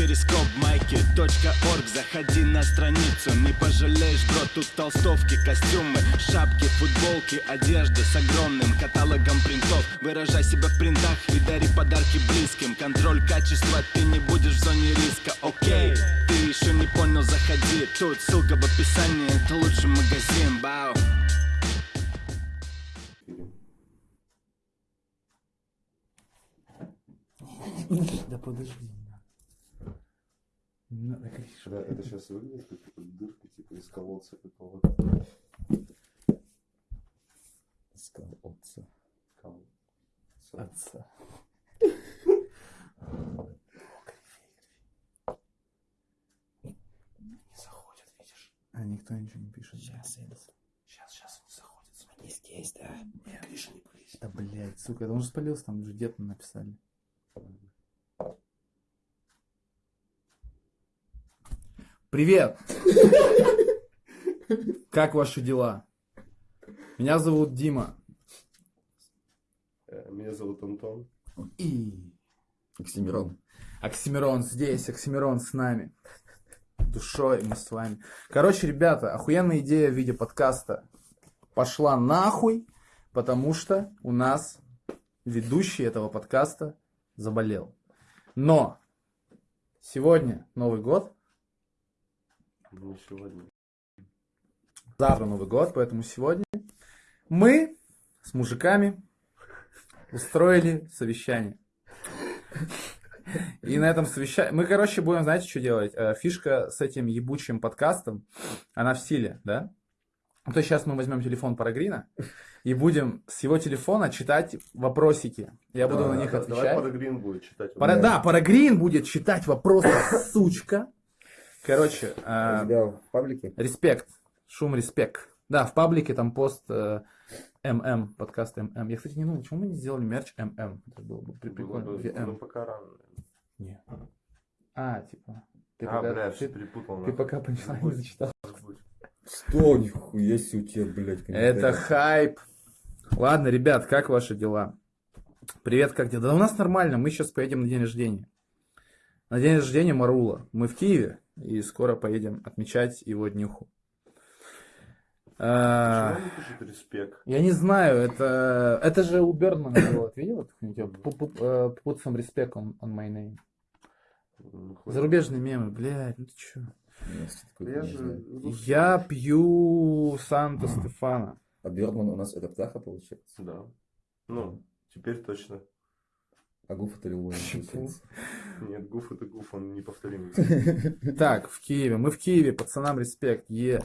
перископ майки .орг. Заходи на страницу, не пожалеешь, бро Тут толстовки, костюмы, шапки, футболки Одежда с огромным каталогом принтов. Выражай себя в принтах и дари подарки близким. Контроль качества, ты не будешь в зоне риска, окей Ты еще не понял, заходи. Тут ссылка в описании, это лучший магазин, бау Да подожди. Не надо кричать. Да, это сейчас выглядит как типа, дырка типа из колодца какого-то. Сказал отца. Колодца. Отца. Не заходит, видишь? А никто ничего не пишет. Сейчас, сейчас, сейчас он заходит. Смотри. Есть, да. Не ближе, не ближе. Да, блядь, сука, это он же спалился, там уже дед написали. Привет! Как ваши дела? Меня зовут Дима. Э, Меня зовут Антон. И Оксимирон. Оксимирон здесь, Оксимирон с нами. Душой мы с вами. Короче, ребята, охуенная идея в виде подкаста пошла нахуй, потому что у нас ведущий этого подкаста заболел. Но сегодня Новый год, Ну, сегодня. завтра Новый год, поэтому сегодня мы с мужиками устроили совещание. И на этом совещании... Мы, короче, будем, знаете, что делать? Э, Фишка с этим ебучим подкастом, она в силе, да? Ну, То есть сейчас мы возьмем телефон Парагрина и будем с его телефона читать вопросики. Я буду Да, на них да, отвечать. Давай Парагрин будет читать. Пара- да, Парагрин будет читать вопросы, сучка. Короче, э, в паблике? респект, шум респект. Да, в паблике там пост э, ММ, подкаст ММ. Я, кстати, не думал, почему мы не сделали мерч ММ. Это было бы при- Было прикольно. бы- VM. Ну, пока рано. Не. А, типа. Ты а, пока, бля, ты- все перепутал. ты нахуй. пока панчлайн не зачитал. Что, нихуя себе у тебя, блядь, Это хайп. Ладно, ребят, как ваши дела? Привет, как дела? Да у нас нормально, мы сейчас поедем на день рождения. На день рождения Марула. Мы в Киеве, и скоро поедем отмечать его днюху. А, Почему он пишет респект? Я не знаю, это, это же у Бердмана было, ты видел? Типа, Put some respect on, on my name. Ну, Зарубежные мемы, блядь, ну ты чё? Я же... Я пью Санта Стефана. А Бердман у нас это птаха получается? Да. Ну, теперь точно. А Гуф это получается. Нет, гуф это гуф, он неповторимый. Так, в Киеве. Мы в Киеве, пацанам респект. Е.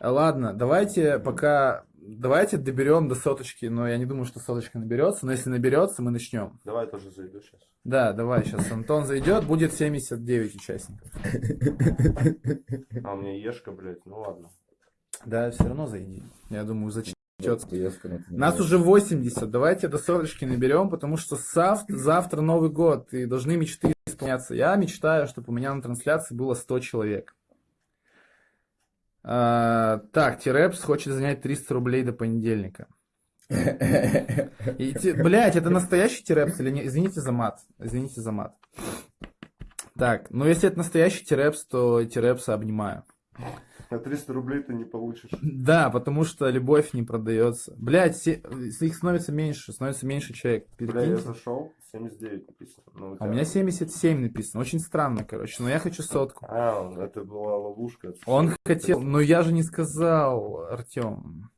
Ладно, давайте пока... Давайте доберем до соточки, но я не думаю, что соточка наберется. Но если наберется, мы начнем. Давай я тоже зайду сейчас. Да, давай, сейчас Антон зайдет, будет 79 участников. А у меня ешка, блядь, ну ладно. Да, все равно зайди. Я думаю, зачем? Не Нас уже 80, давайте до соточки наберем, потому что зав- завтра Новый год, и должны мечты исполняться. Я мечтаю, чтобы у меня на трансляции было 100 человек. А, так, Тирепс хочет занять 300 рублей до понедельника. И, блядь, это настоящий Тирепс или не? Извините за мат. Извините за мат. Так, ну если это настоящий Тирепс, то Тирепса обнимаю. На 300 рублей ты не получишь. Да, потому что любовь не продается. Блядь, се- их становится меньше, становится меньше человек. Бля, я зашел, 79 написано. Ну, А у меня 77 написано. Очень странно, короче. Но я хочу сотку. А, это была ловушка. Он хотел, но я же не сказал, Артем.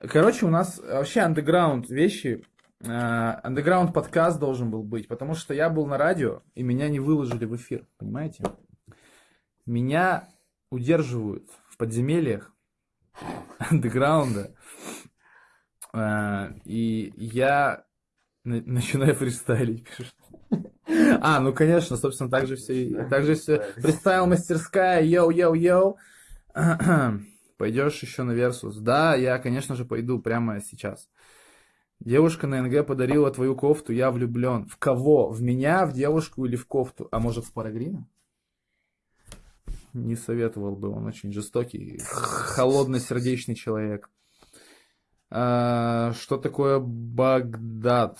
Короче, у нас вообще андеграунд вещи. Андеграунд подкаст должен был быть, потому что я был на радио, и меня не выложили в эфир, понимаете? Меня удерживают в подземельях андеграунда, А, и я на- начинаю фристайлить, пишешь. А, ну конечно, собственно, так же все, так же все. Фристайл мастерская, йоу-йоу-йоу. Пойдешь еще на Версус? Да, я, конечно же, пойду прямо сейчас. Девушка на НГ подарила твою кофту, я влюблен. В кого? В меня, в девушку или в кофту? А может, в Парагрина? Не советовал бы, он очень жестокий, холодно-сердечный человек. А, что такое Багдад?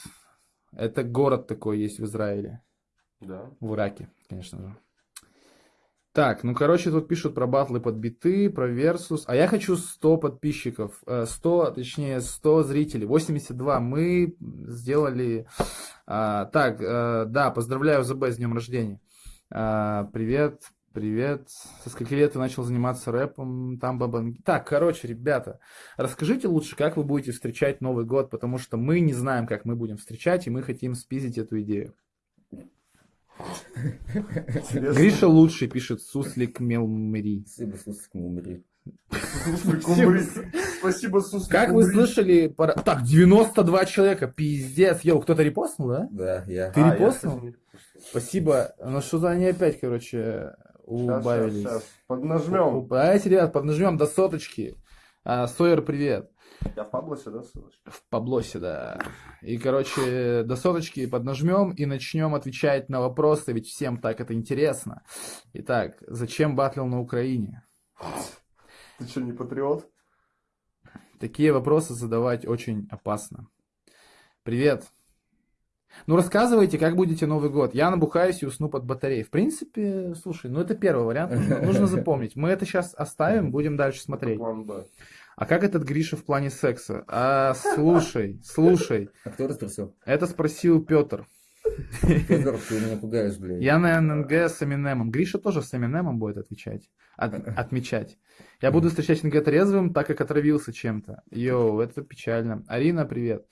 Это город такой есть в Израиле. Да. В Ираке, конечно же. Так, ну, короче, тут пишут про батлы под биты, про Версус. А я хочу 100 подписчиков. э, 100, точнее, 100 зрителей. 82. Мы сделали... а, так, э, да, поздравляю ЗБ с днем рождения. А, привет, привет. Со скольки лет ты начал заниматься рэпом? Там бабанги. Так, короче, ребята, расскажите лучше, как вы будете встречать Новый год, потому что мы не знаем, как мы будем встречать, и мы хотим спиздить эту идею. Интересно. Гриша лучший, пишет Суслик Мелмери. Спасибо. Суслик, умри. Спасибо, Суслик, Как вы слышали... пора- Так, 92 человека, пиздец. Йоу, кто-то репостнул, да? Да, я. Ты А, репостнул? Спасибо. Ну что за они опять, короче, убавились. щас, щас. Поднажмем. Давайте, ребят, поднажмем до соточки. А, Сойер, привет. Я в Паблосе, да, ссылочка? В Паблосе, да. И, короче, до соточки поднажмем и начнем отвечать на вопросы, ведь всем так это интересно. Итак, зачем батлил на Украине? Ты что, не патриот? Такие вопросы задавать очень опасно. Привет. Ну, рассказывайте, как будете Новый год. Я набухаюсь и усну под батареей. В принципе, слушай, ну это первый вариант. Нужно, запомнить. Мы это сейчас оставим, будем дальше смотреть. А как этот Гриша в плане секса? А, слушай, слушай. А кто это спросил? Это спросил Петр. Федор, ты меня пугаешь, блядь. Я на ННГ с Эминемом. Гриша тоже с Эминемом будет отвечать. От- отмечать. Я буду встречать НГ трезвым, так как отравился чем-то. Йоу, это печально. Арина, привет. М,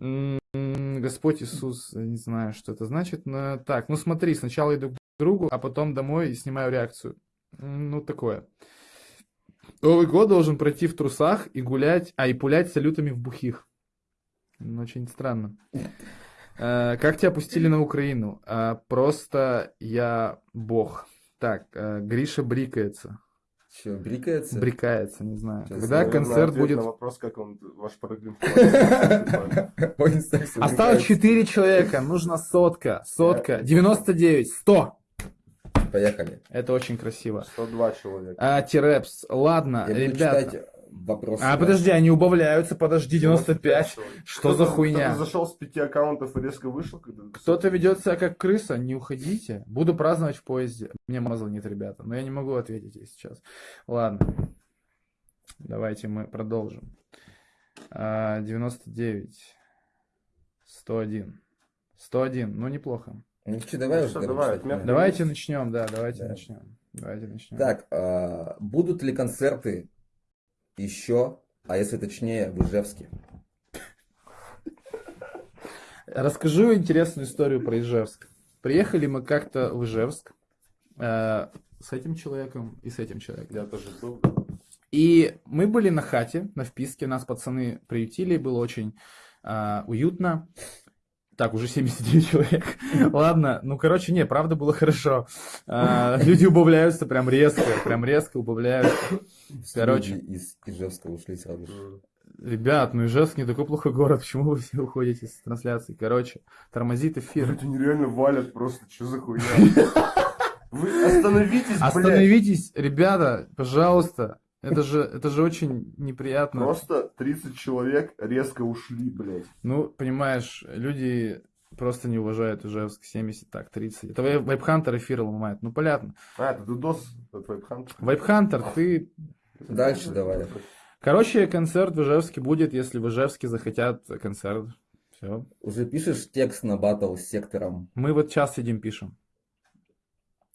Господь Иисус, не знаю, что это значит. Но... Так, ну смотри, сначала иду к другу, а потом домой и снимаю реакцию. Ну, такое. Новый год должен пройти в трусах и гулять, а и пулять салютами в бухих. Очень странно. Э, Как тебя пустили на Украину? А, Просто я бог. Так, э, Гриша брикается. Че, брикается? Брикается, не знаю. Сейчас Когда концерт будет... на вопрос, как он, ваш секс, Осталось брикается. 4 человека, нужно сотка, сотка, 99, 100. Поехали. Это очень красиво. 102 человека. А, Тирепс, ладно, ребята. Вопросы. А, да. подожди, они убавляются, подожди, 95. человек. Что за хуйня? кто-то зашел с пяти аккаунтов и резко вышел. когда- Кто-то ведет себя как крыса, не уходите. Буду праздновать в поезде. Мне мазал нет, ребята, но я не могу ответить ей сейчас. Ладно. Давайте мы продолжим. А, 99. 101. 101. Ну, неплохо. Ну что, давай Ну уже. что, давай, так, отмена. да. Давайте начнем, да, давайте Да. начнем. Давайте начнем. Так, а, будут ли концерты еще, а если точнее, в Ижевске? Расскажу интересную историю про Ижевск. Приехали мы как-то в Ижевск э, с этим человеком и с этим человеком. Я тоже был. И мы были на хате, на вписке, нас пацаны приютили, было очень а, уютно. Так, уже 79 человек. Ладно, ну, короче, не, правда было хорошо. А, люди убавляются прям резко, прям резко убавляются. Короче. Люди из Ижевска ушли сразу же. Ребят, ну Ижевск не такой плохой город, почему вы все уходите с трансляции? Короче, тормозит эфир. Люди нереально валят просто, что за хуйня? Вы остановитесь, блядь. Остановитесь, ребята, пожалуйста. Это же, это же очень неприятно. Просто 30 человек резко ушли, блядь. Ну, понимаешь, люди просто не уважают Ижевск 70, так, 30. Это Вайп- Вайпхантер эфир ломает. Ну, понятно. А, это Дудос, это Вайпхант. Вайпхантер, ты... Дальше давай. Короче, концерт в Ижевске будет, если в Ижевске захотят концерт. Все. Уже пишешь текст на батл с сектором? Мы вот сейчас сидим, пишем.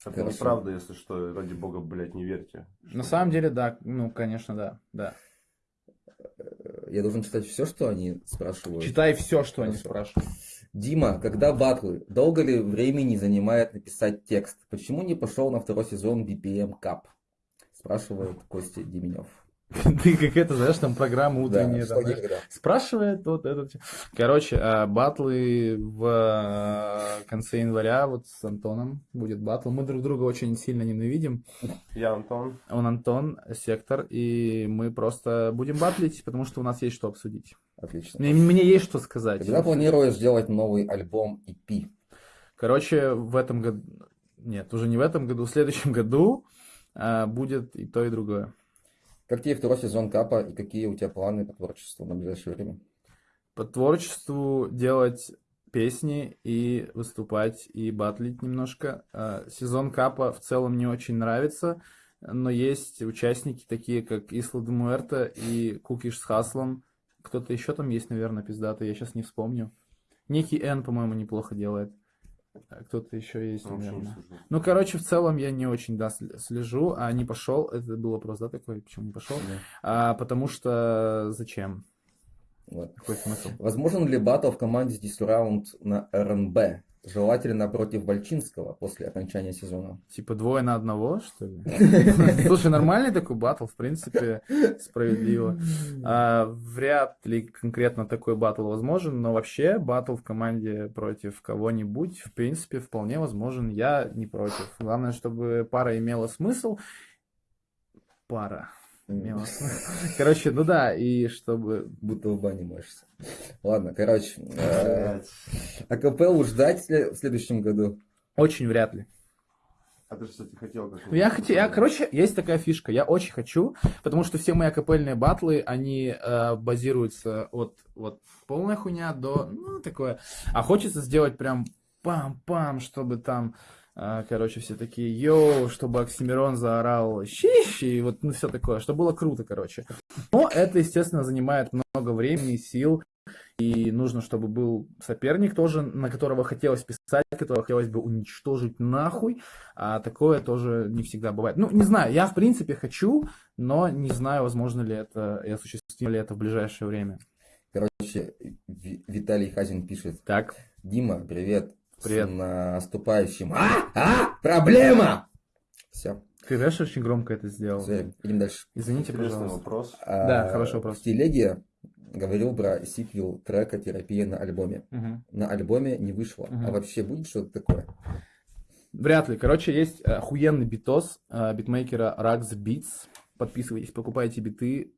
Это Хорошо. неправда, если что, ради бога, блядь, не верьте. На самом деле, да, ну, конечно, да, да. Я должен читать все, что они спрашивают. Читай все, что они Хорошо. спрашивают. Дима, когда батлы? Долго ли времени занимает написать текст? Почему не пошел на второй сезон BPM Cup? Спрашивает Костя Деменев. Ты как это, знаешь, там программа утренняя. Да, там, знаешь. Спрашивает вот этот. Короче, а, батлы в а, конце января вот с Антоном будет батл. Мы друг друга очень сильно ненавидим. Я Антон. Он Антон, сектор, и мы просто будем батлить, потому что у нас есть что обсудить. Отлично. Мне, мне есть что сказать. Когда планируешь делать новый альбом EP? Короче, в этом году... Нет, уже не в этом году, в следующем году а, будет и то, и другое. Как тебе второй сезон Капа и какие у тебя планы по творчеству на ближайшее время? По творчеству делать песни и выступать, и батлить немножко. А, Сезон Капа в целом мне очень нравится, но есть участники такие, как Исла де Муэрто и Кукиш с Хаслом. Кто-то еще там есть, наверное, пиздатый, я сейчас не вспомню. Некий Н, по-моему, неплохо делает. А Кто-то еще есть, не наверное. слежу. Ну, короче, в целом я не очень, да, сл- слежу, а не пошел. Это был вопрос, да, такой, почему не пошел? А, потому что зачем? Вот. Какой смысл? Возможен ли батл в команде здесь раунд на РНБ? Желательно против Бальчинского после окончания сезона. Типа двое на одного, что ли? Слушай, нормальный такой батл, в принципе, справедливо. А, вряд ли конкретно такой батл возможен, но вообще батл в команде против кого-нибудь, в принципе, вполне возможен. Я не против. Главное, чтобы пара имела смысл. Пара. Смысл. Короче, ну да, и чтобы... Будто в бане моешься. Ладно, короче. э, Блядь. АКПЛ ждать в сле- в следующем году? Очень вряд ли. А ты, кстати, хотел как Ну, Я хотел, я, короче, есть такая фишка, я очень хочу, потому что все мои акапельные батлы, они э, базируются от вот полная хуйня до, ну, такое, а хочется сделать прям пам-пам, чтобы там, э, короче, все такие, йоу, чтобы Оксимирон заорал щищ, и вот, ну, все такое, чтобы было круто, короче. Но это, естественно, занимает много времени и сил, и нужно, чтобы был соперник тоже, на которого хотелось писать, которого хотелось бы уничтожить нахуй, а такое тоже не всегда бывает. Ну, не знаю, я в принципе хочу, но не знаю, возможно ли это и осуществимо ли это в ближайшее время. Короче, Ви- Виталий Хазин пишет. Так, Дима, привет. Привет. С наступающим. А, а, проблема! Все, ты знаешь, очень громко это сделал. идем дальше. Извините, Интересный пожалуйста. вопрос. А, Да, хороший вопрос. В телеге говорил про сиквел трека «Терапия» на альбоме. Мгм. На альбоме не вышло. Мгм. А вообще будет что-то такое? Вряд ли. Короче, есть охуенный битос э, битмейкера Rax Beats. Подписывайтесь, покупайте биты.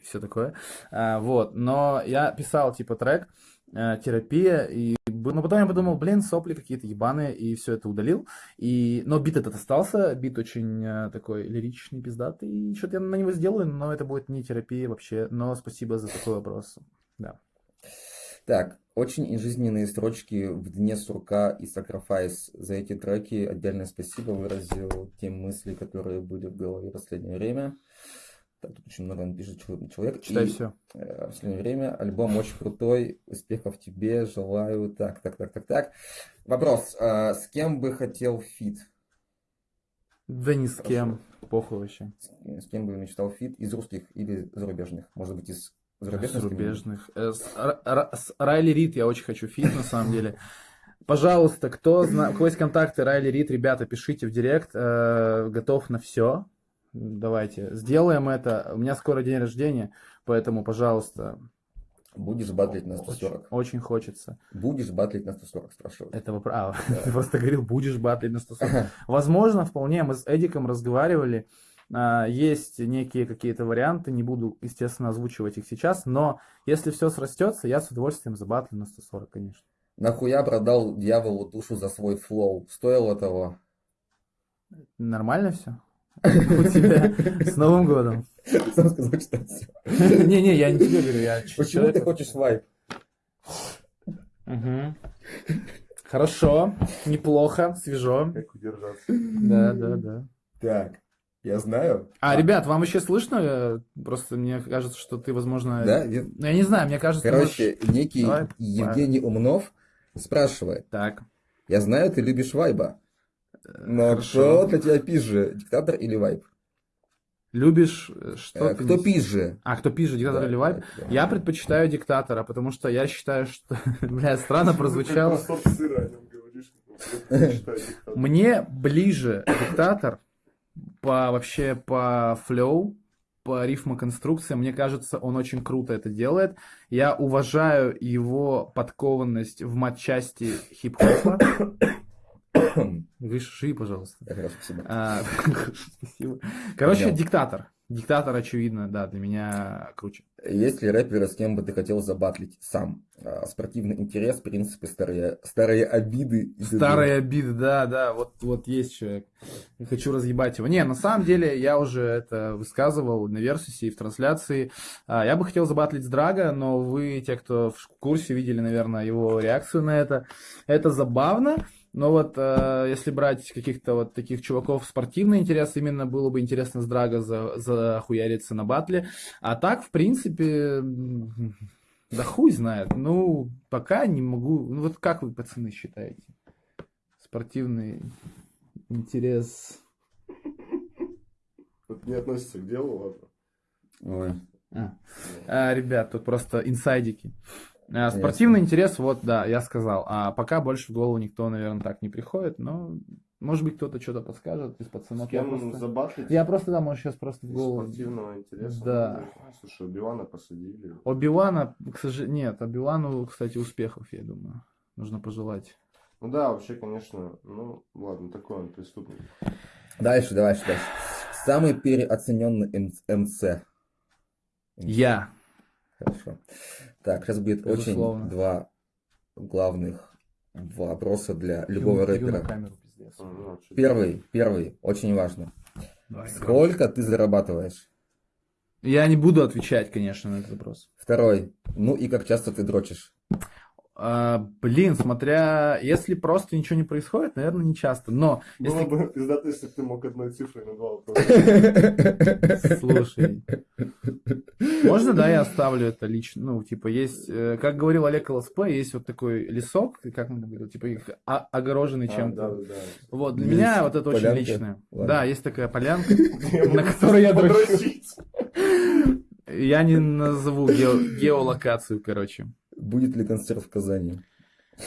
все такое. А, вот. Но я писал, типа, трек терапия, и но потом я подумал, блин, сопли какие-то ебаные, и все это удалил. И... Но бит этот остался, бит очень э, такой лиричный, пиздатый, и что-то я на него сделаю, но это будет не терапия вообще. Но спасибо за такой вопрос. Да. Так, очень жизненные строчки в дне сурка и Sacrifice. За эти треки отдельное спасибо выразил те мысли, которые были в голове в последнее время. Так, тут очень много напишет чел- человек. Читай И, все. э, в последнее время альбом очень крутой. Успехов тебе, желаю. Так, так, так, так, так. Вопрос. а, с кем бы хотел фит? Да ни с кем. Похуй вообще. С, с кем бы мечтал фит? Из русских или зарубежных? Может быть, из зарубежных? Зарубежных. Э, С, Р- Р- с Райли Рид я очень хочу фит, на самом деле. Пожалуйста, кто зна... у кого есть контакты Райли Рид, ребята, пишите в директ. э, готов на все. Давайте, сделаем это. У меня скоро день рождения, поэтому, пожалуйста, Будешь батлить на очень, 140? очень хочется Будешь батлить на 140, спрашивают. этого права. Ты просто говорил, будешь батлить на 140. Возможно, вполне, мы с Эдиком разговаривали, а, есть некие какие-то варианты, не буду, естественно, озвучивать их сейчас, но если все срастется, я с удовольствием забатлю на 140, конечно. Нахуя продал дьяволу душу за свой флоу? Стоило того? Нормально все? У тебя с Новым годом. Сам сказал, что все. Не-не, я не тебе говорю, я Почему ты хочешь вайп? Хорошо, неплохо, свежо. Как удержаться? Да, да, да. Так, я знаю. А, ребят, вам еще слышно? Просто мне кажется, что ты, возможно... Да? я- Ну, я не знаю, мне кажется... Короче, некий Давай. Евгений Умнов спрашивает. Так, Я знаю, ты любишь вайба. Но хорошо. кто для тебя пизже, диктатор или вайб? Любишь, э, что Э, Кто пизже? А, кто пишет, диктатор Да, или вайп? да, да. Я предпочитаю диктатора, потому что я считаю, что... Бля, странно прозвучало. Мне ближе диктатор по вообще по флоу, по рифмоконструкции. Мне кажется, он очень круто это делает. Я уважаю его подкованность в матчасти хип-хопа. Выши, пожалуйста. Спасибо. А, Спасибо. Короче, Понял. диктатор. Диктатор, очевидно, да, для меня круче. Есть ли рэперы, с кем бы ты хотел забатлить сам? А, Спортивный интерес, принципы, старые, старые обиды. Старые обиды, да, да, вот, вот есть человек. Хочу разъебать его. Не, на самом деле, я уже это высказывал на Версусе и в трансляции. А, Я бы хотел забатлить с Драга, но вы, те, кто в курсе, видели, наверное, его реакцию на это. Это забавно. Но вот э, если брать каких-то вот таких чуваков спортивный интерес, именно было бы интересно с Драга за, захуяриться на батле. А так, в принципе, да хуй знает. Ну, пока не могу. Ну вот как вы, пацаны, считаете? Спортивный интерес. Это не относится к делу, ладно. Ой, А. А, ребят, тут просто инсайдики. А, спортивный интерес, вот, да, я сказал. А пока больше в голову никто, наверное, так не приходит, но может быть кто-то что-то подскажет из С пацанов. Я кем просто, забатлить? я просто, да, может, сейчас просто в голову. спортивного интереса. Да. Ну, Слушай, Бивана посадили. Оби-Вана, к сожалению, нет, Оби-Вану, кстати, успехов, я думаю, нужно пожелать. Ну да, вообще, конечно, ну ладно, такой он преступник. Дальше, дальше, дальше. Самый переоцененный МЦ. Я. Хорошо. Так, сейчас будет Безусловно. очень два главных вопроса для любого Ю- рэпера. камеру, Первый, первый, очень важно. Давай, Сколько ты зарабатываешь? Я не буду отвечать, конечно, на этот вопрос. Второй, ну и как часто ты дрочишь? А, блин, смотря, если просто ничего не происходит, наверное, не часто. Но Было если бы пиздато, если бы ты мог одной цифрой на два вопроса. Слушай, можно, да, я оставлю это лично? Ну, типа, есть, э, как говорил Олег ЛСП, есть вот такой лесок, как он говорил, типа, их огороженный А, чем-то. да, да, да. Вот, для Есть меня вот это очень личное. Ладно. Да, есть такая полянка, на которой я дрочу. Я не назову гео- геолокацию, короче. Будет ли концерт в Казани?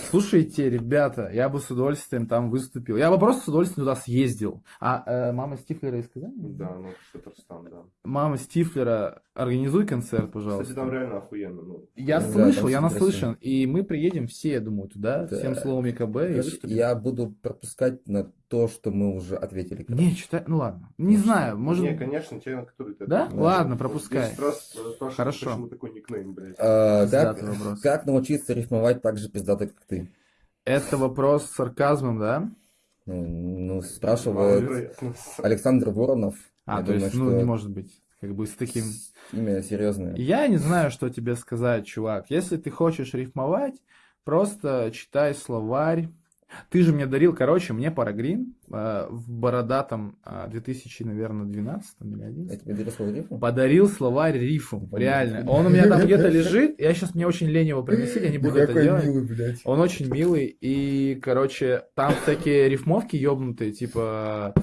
Слушайте, ребята, я бы с удовольствием там выступил. Я бы просто с удовольствием туда съездил. А э, мама Стифлера из Казани? Да, ну Татарстан, да. Мама Стифлера, организуй концерт, пожалуйста. Кстати, там реально охуенно. Ну, Я Да, слышал, я наслышан. И мы приедем все, я думаю, туда, Да. всем словом ЕКБ. и Короче, выступим. Я буду пропускать на то, что мы уже ответили. короче. Не, читай, ну ладно. Не знаю, может... Не, конечно, те, на которые ты Да? ответил. Ладно, пропускай. раз, э, Хорошо. Почему такой никнейм, блядь? А, как, вопрос. как научиться рифмовать так же пиздато, как ты? Это вопрос с сарказмом, да? Ну, ну, спрашивает Маловероятно. Александр Воронов. А, Я то есть, думаю, ну, что не может быть. Как бы с таким... Имя серьезное. Я не знаю, что тебе сказать, чувак. Если ты хочешь рифмовать, просто читай словарь. Ты же мне дарил, короче, мне Парагрин э, в бородатом э, 2000, наверное, 12 или 11. Я тебе дарил слово? Подарил словарь рифу, реально. Он у меня там где-то лежит, я сейчас мне очень лень его приносить, я не буду это делать. милый, блядь. Он очень милый, и, короче, там всякие рифмовки ёбнутые, типа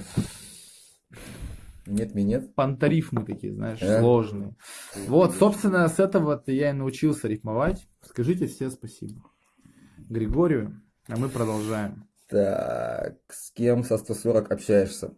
Нет, минет. пантарифмы такие, знаешь, Э? сложные. Вот, собственно, с этого-то я и научился рифмовать. Скажите все спасибо. Григорию, а мы продолжаем. Так, с кем со 140 общаешься?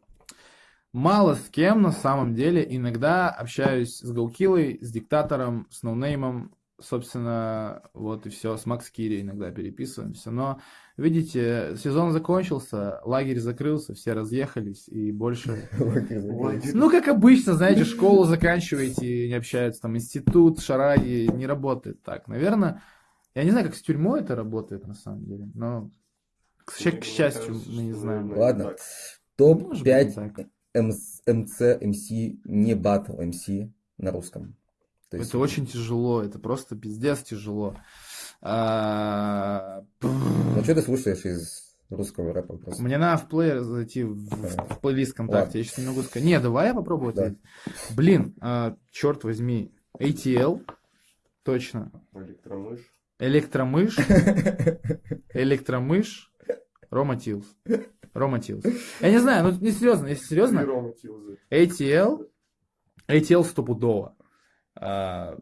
Мало с кем на самом деле. Иногда общаюсь с Гаукилой, с диктатором, с ноунеймом. Собственно, вот и все. С Макс Кири иногда переписываемся. Но, видите, сезон закончился, лагерь закрылся, все разъехались и больше... Ну, как обычно, знаете, школу заканчиваете не общаются. Там институт, шараги, не работает так. Наверное, я не знаю, как с тюрьмой это работает на самом деле, но, к, к счастью, кажется, мы не знаем. Ладно. так. Может быть, не Топ-5 так. МЦ, МС, не батл МС на русском. То есть- Это очень тяжело, это просто пиздец тяжело. А, Ну, что ты слушаешь из русского рэпа просто? Мне надо в плеер зайти в, в плейлист ВКонтакте. Ладно. Я сейчас не могу сказать. Не, давай я попробую Да. ответить. Блин, а, черт возьми. ATL, точно. Электромыш. Электромыш, электромыш, Рома Тилс. Рома Тилс. Я не знаю, ну не серьезно, если серьезно. ATL, ATL стопудово. А,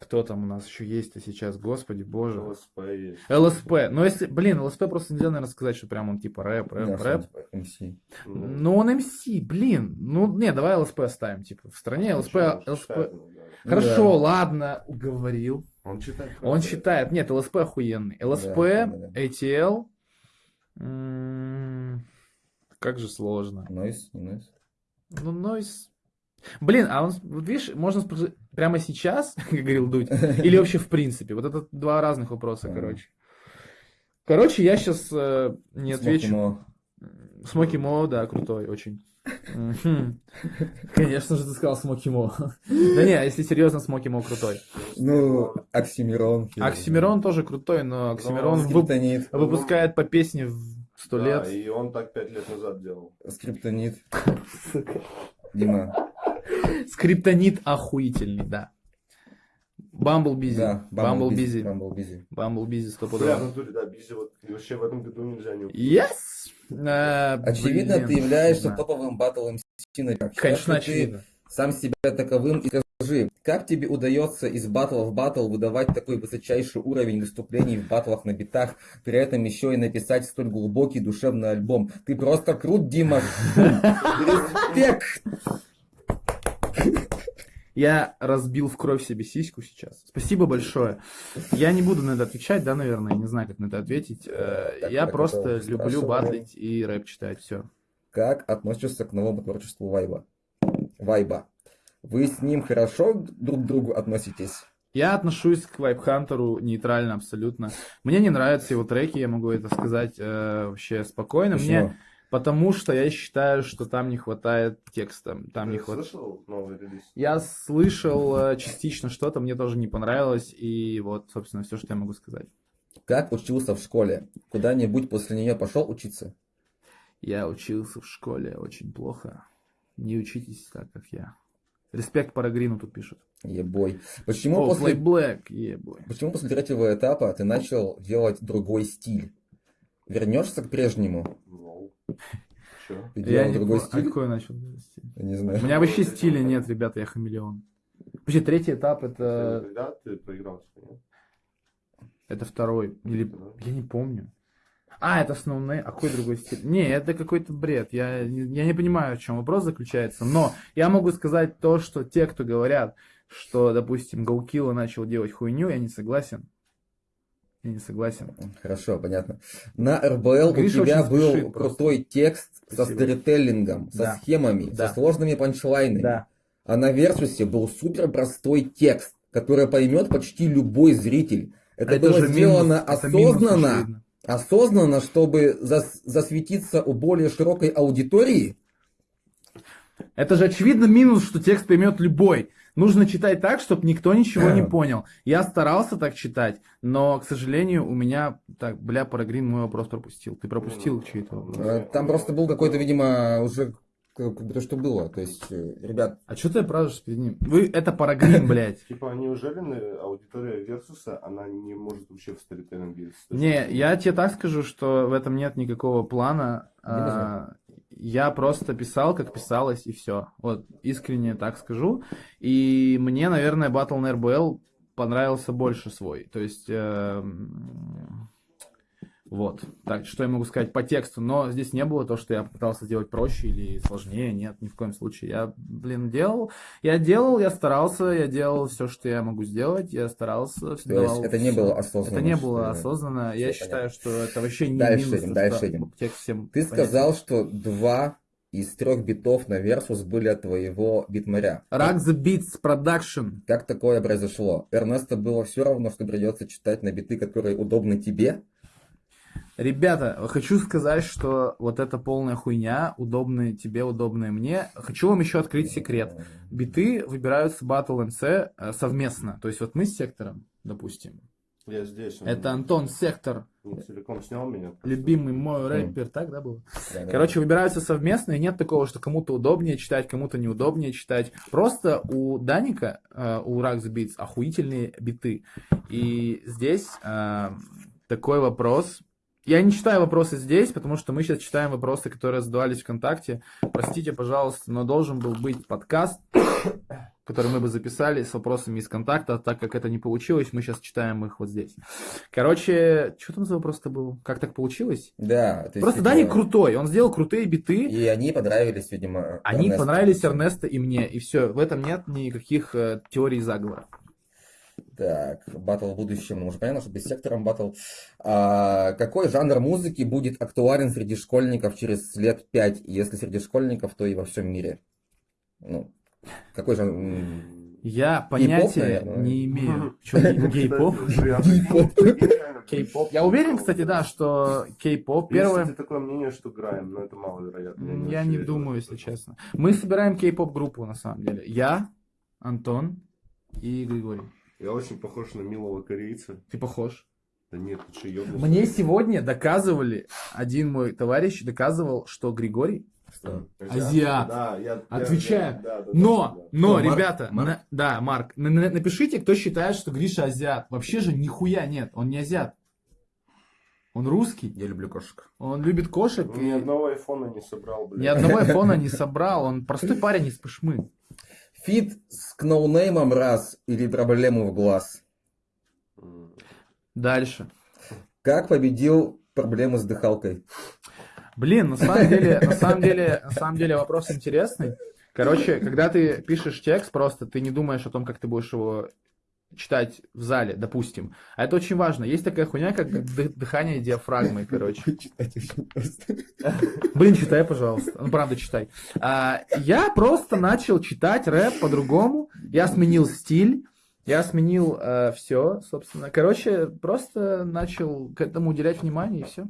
кто там у нас еще есть-то сейчас, господи боже. ЛСП есть. ЛСП. Ну, если, блин, ЛСП просто нельзя, наверное, сказать, что прям он типа рэп, рэп, Да, рэп. что MC. Ну, он MC, блин. Ну, не, давай ЛСП оставим, типа, в стране ЛСП, он ЛСП. Читает. Хорошо, Да. ладно, уговорил. Он читает. Он хорошо. считает, нет, ЛСП охуенный. ЛСП, Да, да, да. ATL, м, как же сложно. Noize, не Noize. Ну, Noize, Блин, а он, вот видишь, можно спросить прямо сейчас, как говорил Дудь, или вообще в принципе? Вот это два разных вопроса, короче. Короче, я сейчас не отвечу. Смоки Смоки Мо, да, крутой очень. Конечно же, ты сказал Смоки Мо. Да не, если серьезно, Смоки Мо крутой. Ну, Оксимирон. Оксимирон тоже крутой, но Оксимирон выпускает по песне в сто Да, лет. и он так пять лет назад делал. Скриптонит. Дима. Скриптонит охуительный, да. Bumble Beezy. Да, Bumble Beezy. Bumble Beezy. Bumble Beezy Бля, в стопудово. натуре, да, Beezy вот вообще в этом году нельзя не Yes! Э, Очевидно, блин, ты являешься да. топовым батл MC на Конечно, Ты очевидно. сам себя таковым и скажи, как тебе удается из батла в батл выдавать такой высочайший уровень выступлений в батлах на битах, при этом еще и написать столь глубокий душевный альбом? Ты просто крут, Дима. Респект. Я разбил в кровь себе сиську сейчас. Спасибо большое. Я не буду на это отвечать, да, наверное, не знаю, как на это ответить. Э, Так, Я так просто люблю батлить и рэп читать, все. Как относишься к новому творчеству Вайба? Вайба. Вы с ним хорошо друг к другу относитесь? Я отношусь к Вайбхантеру нейтрально абсолютно. Мне не нравятся его треки, я могу это сказать э, вообще спокойно. Мне, Почему? Потому что я считаю, что там не хватает текста. Там не Ты хватает. слышал новый релиз? Я слышал э, частично что-то, мне тоже не понравилось, и вот, собственно, все, что я могу сказать. Как учился в школе? Куда-нибудь после нее пошел учиться? Я учился в школе очень плохо. Не учитесь так, как я. Респект Парагрину тут пишут. Ебой. Почему О, после Black, ебой. Почему после третьего этапа ты начал делать другой стиль? Вернешься к прежнему? Ну, чё? Ты Я не другой по- а стиль? какой начал? Я не знаю. У меня вообще стиля нет, ребята, я хамелеон. Вообще, третий этап это, Когда ты проиграл? нет? это второй. Или я не помню. А, это основной. А какой другой стиль? Не, это какой-то бред. Я, не- я не понимаю, в чем вопрос заключается. Но я могу сказать то, что те, кто говорят, что, допустим, Гаукила начал делать хуйню, я не согласен. Я не согласен. Хорошо, понятно. На РБЛ Гриша у тебя был спешит просто. крутой текст со сторителлингом, со Да. схемами, Да. со сложными панчлайнами. Да. А на Версусе был супер простой текст, который поймет почти любой зритель. Это, было же сделано минус, это минус, осознанно, осознанно, чтобы зас- засветиться у более широкой аудитории. Это же очевидно минус, что текст поймет любой. Нужно читать так, чтобы никто ничего не понял. Я старался так читать, но, к сожалению, у меня... Так, бля, Парагрин мой вопрос пропустил. Ты пропустил чей-то вопрос. Э, Там просто был какой-то, видимо, уже как бы то, что было. То есть, э, ребят, А что ты празднуешь перед ним? Вы, это Парагрин, блядь. Типа, неужели аудитория Версуса, она не может вообще в сторителлинге? Не, я тебе так скажу, что в этом нет никакого плана. А, Я просто писал, как писалось, и все. Вот, искренне так скажу. И мне, наверное, Battle на RBL понравился больше свой. То есть, эм, вот. Так, что я могу сказать по тексту. Но здесь не было то, что я пытался сделать проще или сложнее. Нет, ни в коем случае. Я, блин, делал. Я делал, я старался, я делал все, что я могу сделать. Я старался. то есть это не всё. было осознанно. Это не было осознанно. Я Всё считаю, что это вообще не Дальше минус. это дальше идем. текст всем Ты понятен. сказал, что два из трех битов на Версус были от твоего битмаря. Rock the Beats Production. Как такое произошло? Эрнесто было все равно, что придется читать на биты, которые удобны тебе? Ребята, хочу сказать, что вот эта полная хуйня, удобная тебе, удобная мне. Хочу вам еще открыть секрет. Биты выбираются Battle MC э, совместно. То есть вот мы с сектором, допустим. Я здесь. он Это Антон Сектор, не целиком снял меня. любимый мой рэпер, так, да, был? Да, да. Короче, выбираются совместно, и нет такого, что кому-то удобнее читать, кому-то неудобнее читать. Просто у Даника, э, у Rags Beats, охуительные биты. И здесь э, такой вопрос. Я не читаю вопросы здесь, потому что мы сейчас читаем вопросы, которые задавались ВКонтакте. Простите, пожалуйста, но должен был быть подкаст, который мы бы записали с вопросами из контакта, так как это не получилось, мы сейчас читаем их вот здесь. Короче, что там за вопрос-то был? Как так получилось? Да, то есть, Просто Даник крутой, он сделал крутые биты, И они понравились, видимо, они Эрнесту. понравились Эрнесто и мне, и все, в этом нет никаких э, теорий заговора. Так, батл в будущем, ну уже понятно, что без сектором батл. А, какой жанр музыки будет актуален среди школьников через лет пять? Если среди школьников, то и во всем мире. Ну, Какой же... м, Я понятия не имею. Гей- гей-поп? Кей-поп. Я уверен, кстати, да, что кей-поп Первое... первое... такое мнение, что Грайм, но это маловероятно. Я не думаю, если честно. Мы собираем кей-поп группу, на самом деле. Я, Антон и Григорий. Я очень похож на милого корейца. Ты похож. Да нет, ты что, ёбнулся? Мне сегодня доказывали, один мой товарищ доказывал, что Григорий Что? Азиат. Да, я... Отвечаю. я- да, да, Но, да, но, Марк? ребята, Марк? на- да, Марк, на- на- напишите, кто считает, что Гриша азиат. Вообще же нихуя нет, он не азиат. Он русский, Я люблю кошек. он любит кошек, да. Ни и одного айфона не собрал, блядь. ни одного айфона не собрал, он простой парень из Пышмы. Фит с кноунеймом раз или проблему в глаз? Дальше. Как победил проблему с дыхалкой? Блин, на самом деле, на самом деле, на самом деле вопрос интересный. Короче, когда ты пишешь текст, просто ты не думаешь о том, как ты будешь его читать в зале, допустим. А это очень важно. Есть такая хуйня, как дых- дыхание диафрагмой, короче. Читать очень просто. Блин, читай, пожалуйста. Ну, правда, читай. А, я просто начал читать рэп по-другому. Я сменил стиль. Я сменил все, собственно. Короче, просто начал к этому уделять внимание и все.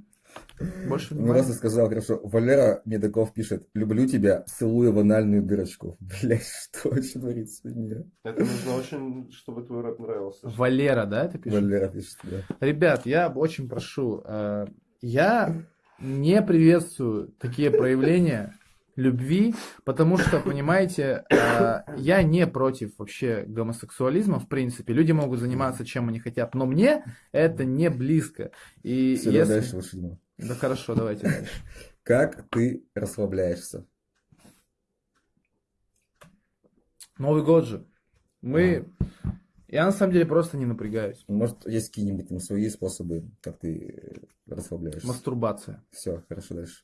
Больше Он просто сказал, хорошо, Валера Медаков пишет, люблю тебя, целую в анальную дырочку. Блять, что вообще творится с людьми? Это нужно очень, чтобы твой рэп нравился. Валера, да, это пишет? Валера пишет, да. Ребят, я очень прошу, э, я не приветствую такие проявления любви, потому что, понимаете, э, я не против вообще гомосексуализма, в принципе. Люди могут заниматься чем они хотят, но мне это не близко. И Все, если... дальше лучше Да хорошо, давайте дальше. Как ты расслабляешься? Новый год же. Мы... Я на самом деле просто не напрягаюсь. Может, есть какие-нибудь свои способы, как ты э, расслабляешься? Мастурбация. Все, хорошо, дальше.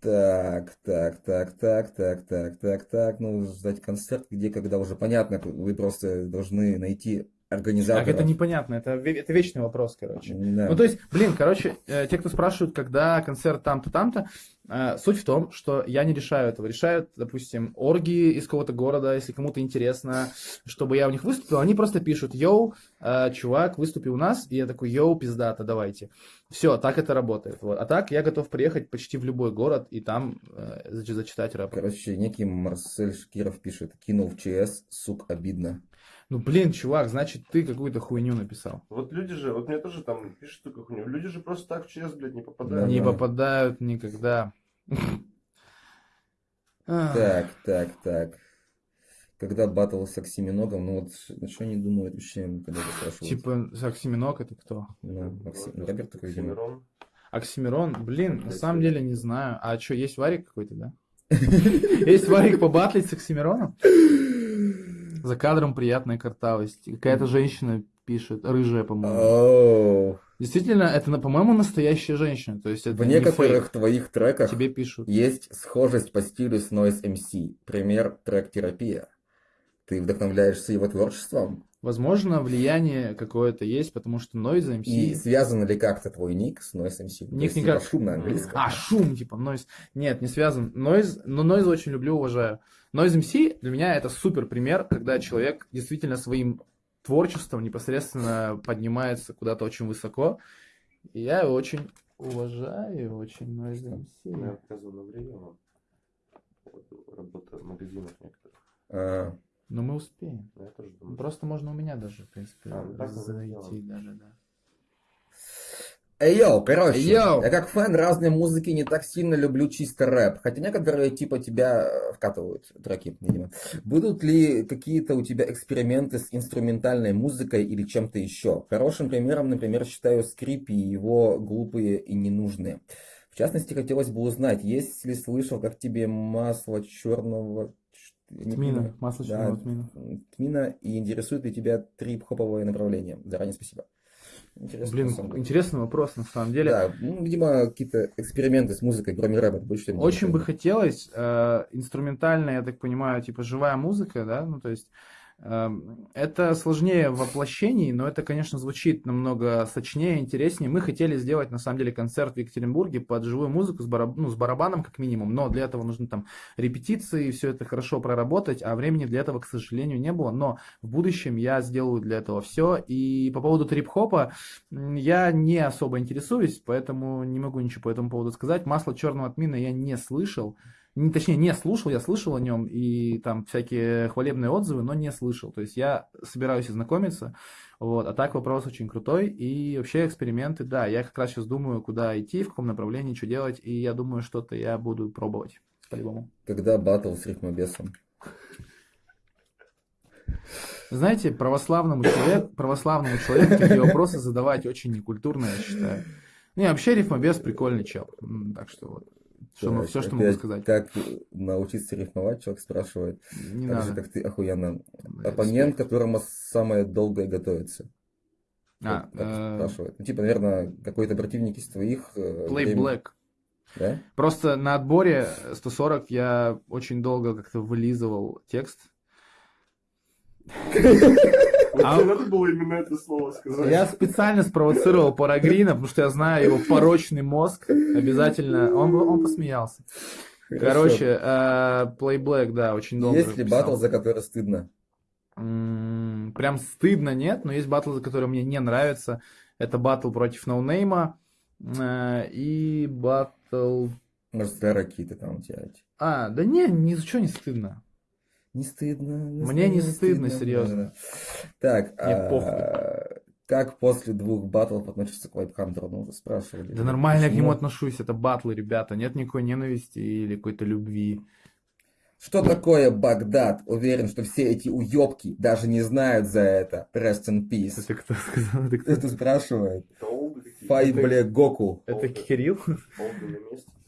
Так, так, так, так, так, так, так, так. Ну, ждать концерт, где, когда уже понятно, вы просто должны найти организатора. Так, это непонятно, это, это вечный вопрос, короче. Да. Ну, то есть, блин, короче, э, те, кто спрашивают, когда концерт там-то, там-то, э, суть в том, что я не решаю этого. Решают, допустим, орги из какого-то города, если кому-то интересно, чтобы я у них выступил, они просто пишут, йоу, э, чувак, выступи у нас, и я такой, йоу, пиздата, давайте. Все, так это работает. Вот. А так я готов приехать почти в любой город и там э, зач- зачитать рэп. Короче, некий Марсель Шкиров пишет, кинул в ЧС, сук, обидно. Ну, блин, чувак, значит, ты какую-то хуйню написал. Вот люди же, вот мне тоже там пишут такую хуйню. Люди же просто так в ЧС, блядь, не попадают. не да. попадают никогда. Так, так, так. Когда батл с Оксиминогом, ну вот, на что они думают вообще, когда это спрашивают? Типа, Оксиминог это кто? Ну, видимо. Оксимирон. Оксимирон? Блин, на самом деле не знаю. А что, есть варик какой-то, да? Есть варик побатлить с Оксимироном? За кадром приятная картавость. Какая-то женщина пишет, рыжая, по-моему. Оу. Действительно, это, по-моему, настоящая женщина. То есть это В не некоторых фейк. твоих треках Тебе пишут. есть схожесть по стилю с Noise MC. Пример трек «Терапия». Ты вдохновляешься его творчеством? Возможно, влияние какое-то есть, потому что Noise MC... И связан ли как-то твой ник с Noise MC? Ник никак. шум на английском. А, шум, типа, нойз. Нет, не связан. Нойз, но нойз очень люблю, уважаю. Noise MC для меня это супер пример, когда человек действительно своим творчеством непосредственно поднимается куда-то очень высоко. И я его очень уважаю, очень Noise Я MC. показывал на время Работа в магазинах некоторых. А, Но мы успеем. Я тоже думаю. Просто можно у меня даже, в принципе, А, ну зайти даже, да. Эй, yo, короче, Эй, yo. я как фэн разной музыки не так сильно люблю чисто рэп, хотя некоторые типа тебя э, вкатывают треки, видимо. Будут ли какие-то у тебя эксперименты с инструментальной музыкой или чем-то еще? Хорошим примером, например, считаю скрип и его глупые и ненужные. В частности, хотелось бы узнать, есть ли слышал, как тебе масло черного... Тмина, масло Да, черного тмина. Тмина, и интересует ли тебя трип-хоповое направление? Заранее спасибо. Интересно, Блин, интересный вопрос, на самом деле. Да, ну, видимо, какие-то эксперименты с музыкой, кроме рэпа, будешь что-нибудь Очень бы хотелось, э, инструментальная, я так понимаю, типа живая музыка, да, ну то есть Это сложнее в воплощении, но это, конечно, звучит намного сочнее, интереснее. Мы хотели сделать, на самом деле, концерт в Екатеринбурге под живую музыку с, бараб- ну, с барабаном, как минимум, но для этого нужно там репетиции, все это хорошо проработать, а времени для этого, к сожалению, не было. Но в будущем я сделаю для этого все. И по поводу трип-хопа я не особо интересуюсь, поэтому не могу ничего по этому поводу сказать. Масло черного отмина я не слышал. Не, точнее, не слушал, я слышал о нем и там всякие хвалебные отзывы, но не слышал. То есть я собираюсь ознакомиться. Вот. А так вопрос очень крутой. И вообще эксперименты, да, я как раз сейчас думаю, куда идти, в каком направлении, что делать. И я думаю, что-то я буду пробовать по-любому. Когда батл с рифмобесом? Знаете, православному человеку, православному человеку такие вопросы задавать очень некультурно, я считаю. Не, вообще рифмобес прикольный чел. Так что вот. Что, Так, все, что могу опять, сказать. Как научиться рифмовать, человек спрашивает. Не так же, надо. как ты охуенно. Да, Оппонент, которому самое долгое готовится. А, Вот так э, спрашивает. Ну, типа, наверное, какой-то противник из твоих. э, Play время- Black. Да? Просто на отборе 140 я очень долго как-то вылизывал текст. А- надо было именно это слово сказать. Я специально спровоцировал Парагрина, потому что я знаю его порочный мозг. Обязательно. Он, он посмеялся. Короче, э, Play Black, да, очень долго. Есть ли батл, за который стыдно? М, Прям стыдно нет, но есть батл, за который мне не нравится. Это батл против ноунейма э, и батл... Может, старые какие-то там эти. А, да не, ни за что не стыдно. Не стыдно. Мне не стыдно, серьезно. Так, а, как после двух батлов относишься к Вайпхантеру? Ну, вы спрашивали. Да нормально я к Почему? нему отношусь, это батлы, ребята. Нет никакой ненависти или какой-то любви. Что такое Багдад? Уверен, что все эти уёбки даже не знают за это. Rest in peace. Это кто сказал? Это, кто? Это спрашивает. Это олды какие-то. Фай, бля, Гоку. Это Кирилл?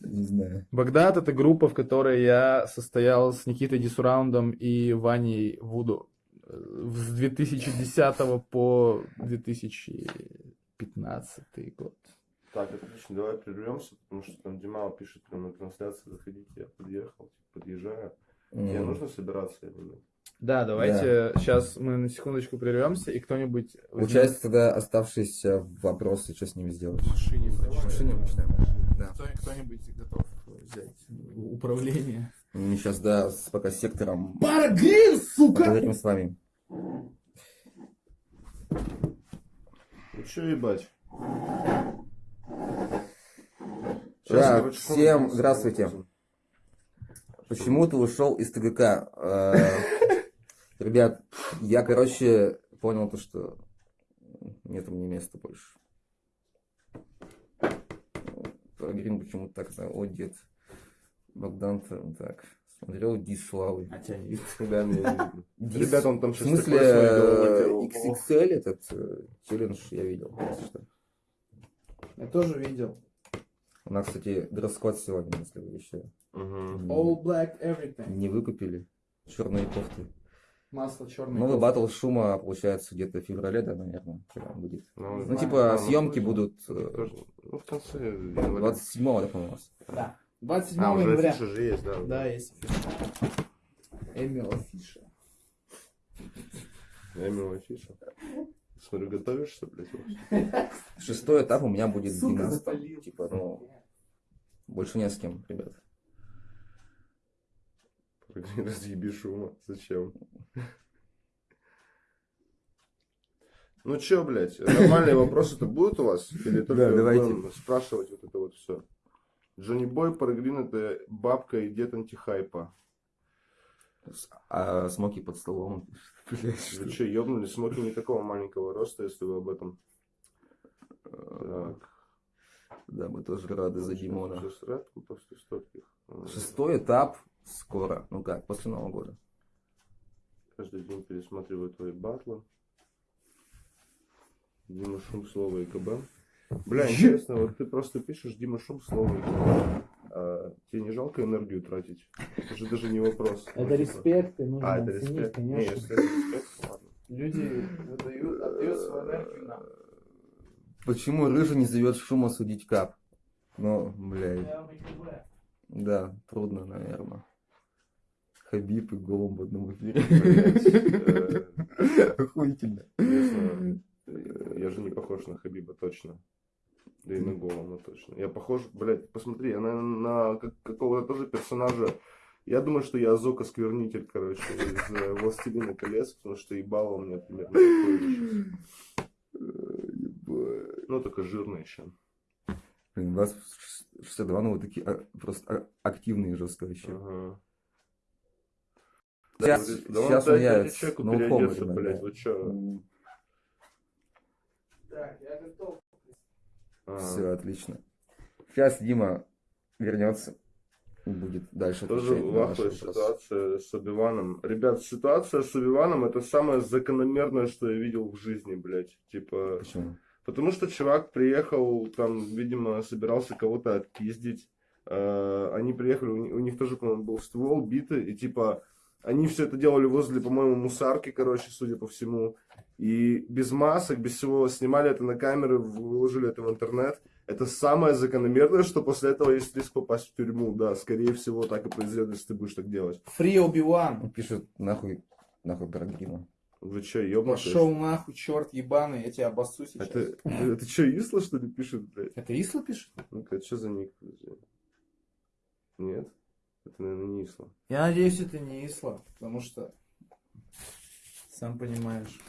Не знаю. Багдад это группа, в которой я состоял с Никитой Дисураундом и Ваней Вуду э, с 2010 по 2015 год. Так, отлично, давай прервемся, потому что там Димал пишет прямо на трансляции, заходите, я подъехал, типа, подъезжаю. Тебе М. нужно собираться или нет? Да, давайте сейчас мы на секундочку прервемся и кто-нибудь возьмет Получается, тогда оставшиеся вопросы, что с ними сделать? в машине. В машине начинаем. Да. Кто- Кто-нибудь готов взять управление? Мы сейчас, да, с пока сектором Парагрин, сука! поговорим с вами. Чё ебать? Так, короче, что всем здравствуйте. Почему ты ушел из ТГК? Э, Ребят, я, короче, понял то, что нет мне места больше. Прогрин почему-то так знаю. О, дед. Богдан так. Смотрел Дис Славы. А тебя не видно. Да. Дис- Ребята, он там В сейчас смысле, головой э. XXL этот э, челлендж я видел. Я тоже видел. У нас, кстати, дресс-код сегодня, если вы еще. All black everything. не выкупили. Черные кофты. Масло черное. Новый батл шума получается где-то в феврале, да, наверное, будет. Ну, Ну, знаю. типа, А, съемки ну, будут тоже- э, Ну, в конце января. 27-го, да, по-моему, у нас. Да. 27 А, уже января. афиша же есть, да. Да, есть афиша. Эмил афиша. Я имел афишу. Смотрю, готовишься, блядь, вообще? Шестой этап у меня будет в Сука, 12 запалил. Типа, ну, больше не с кем, ребят. Разъеби шума. Зачем? Ну чё, блядь, нормальные вопросы-то будут у вас? Или только Да, будем спрашивать вот это вот все? Джонни Бой, Парагрин это бабка и дед антихайпа. А смоки под столом. Блядь, что- Вы чё, ёбнули? Смоки не такого маленького роста, если вы об этом. Так. Да, мы тоже рады за Димона. Шестой этап скоро. Ну как, после Нового года. Каждый день пересматриваю твои батлы. Дима Шум, слово ИКБ. Бля, интересно, вот ты просто пишешь Дима Шум, слово ИКБ. А тебе не жалко энергию тратить? Это же даже не вопрос. Ну, Это типа, респект, и нужно А, это оценить, респект. Не, конечно. если это респект, ладно. Люди отдают, отдают свою энергию нам. Почему Рыжий не зовет шума судить кап? Ну, блядь. Да, трудно, наверное. Хабиб и Голум в одном эфире. Охуительно. Э, я же не похож на Хабиба, точно. Да и на Голома точно. Я похож, блядь, посмотри, я, наверное, на как- какого-то тоже персонажа. Я думаю, что я Азока Сквернитель, короче, из э, «Властелина колец», потому что ебало у меня примерно такое. Ну, только жирный еще. Блин, у вас 62, ну вы такие а, просто а- активные жестко вообще. Ага. Сейчас- Да, да он сейчас он я ради человеку no переодеться, comment, блядь, да. вы чё? Так, я готов. А, Все, отлично. Сейчас Дима вернется и будет дальше Тоже на вахуя ситуация с Оби-Ваном. Ребят, ситуация с Оби-Ваном это самое закономерное, что я видел в жизни, блядь. Типа, Почему? потому что чувак приехал, там, видимо, собирался кого-то отпиздить. Э, Они приехали, у ни- у них тоже, по-моему, был ствол, биты, и типа, они все это делали возле, по-моему, мусарки, короче, судя по всему. И без масок, без всего снимали это на камеры, выложили это в интернет. Это самое закономерное, что после этого есть риск попасть в тюрьму. Да, скорее всего, так и произойдет, если ты будешь так делать. Фри Оби-Ван. Он пишет нахуй, нахуй программа. Вы что, ебнутые? Пошел нахуй, черт ебаный, я тебя обоссу сейчас. Это, это что, Исла, что ли, пишет, блядь? Это Исла пишет? Ну-ка, что за ник? Нет? Это, наверное, не Исла. Я надеюсь, это не Исла, потому что, сам понимаешь.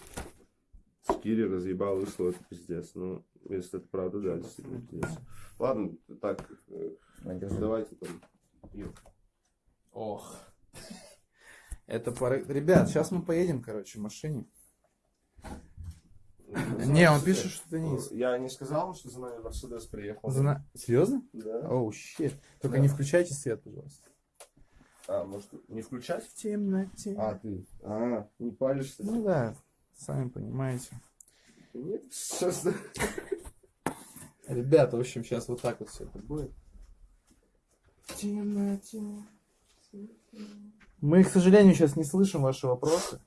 Скири разъебал Ислу, это пиздец. Ну, если это правда, да, действительно пиздец. Ладно, так, э, Надежда. давайте там. Ох. Это пора... Ребят, сейчас мы поедем, короче, в машине. Не, он пишет, что это не Исла. Я не сказал, что за нами Мерседес приехал. Зна- Серьезно? Да. Оу, щит. Только Да. не включайте свет, пожалуйста. А, может, не включать? В темноте. А, ты. А, не палишься? Ну да, сами понимаете. Нет, сейчас... Ребята, в общем, сейчас вот так вот все это будет. В темноте. Мы, к сожалению, сейчас не слышим ваши вопросы.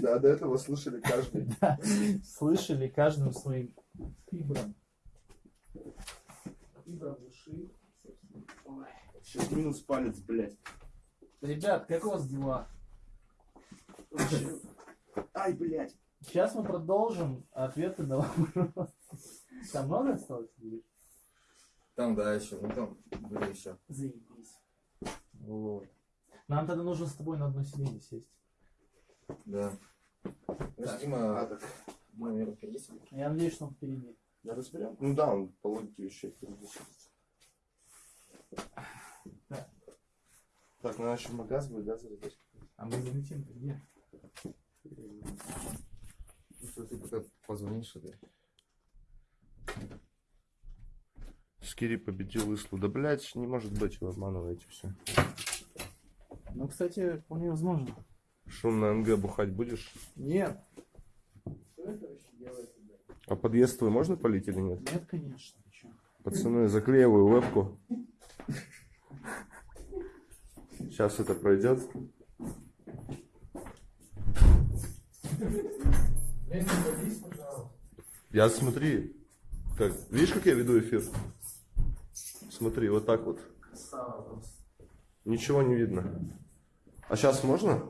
Да, до этого слышали каждый. Слышали каждым своим фибром. Фибром души. Ой. Сейчас минус палец, блядь. Ребят, как у вас дела? Ай, блядь. Сейчас мы продолжим ответы на вопросы. Там много осталось? Там, да, еще, ну там были еще. Заебись. Вот. Нам тогда нужно с тобой на одно сиденье сесть. Да. Так. Дима, А, так, Дима, наверное, впереди сидит. Я надеюсь, что он впереди. я разберем? Ну да, он по логике вещей впереди сидит. Так. Ну еще магаз будет, да, зарядить? А мы залетим где? Ну, что ты пока позвонишь, это... Скири победил Ислу. Да, блядь, не может быть, вы обманываете все. Ну, кстати, вполне возможно. Шум на НГ бухать будешь? Нет. Что это вообще делает? А подъезд твой можно полить или нет? Нет, конечно. Пацаны, заклеиваю вебку. Сейчас это пройдет. Я смотри, как, видишь, как я веду эфир? Смотри, вот так вот. Ничего не видно. А сейчас можно?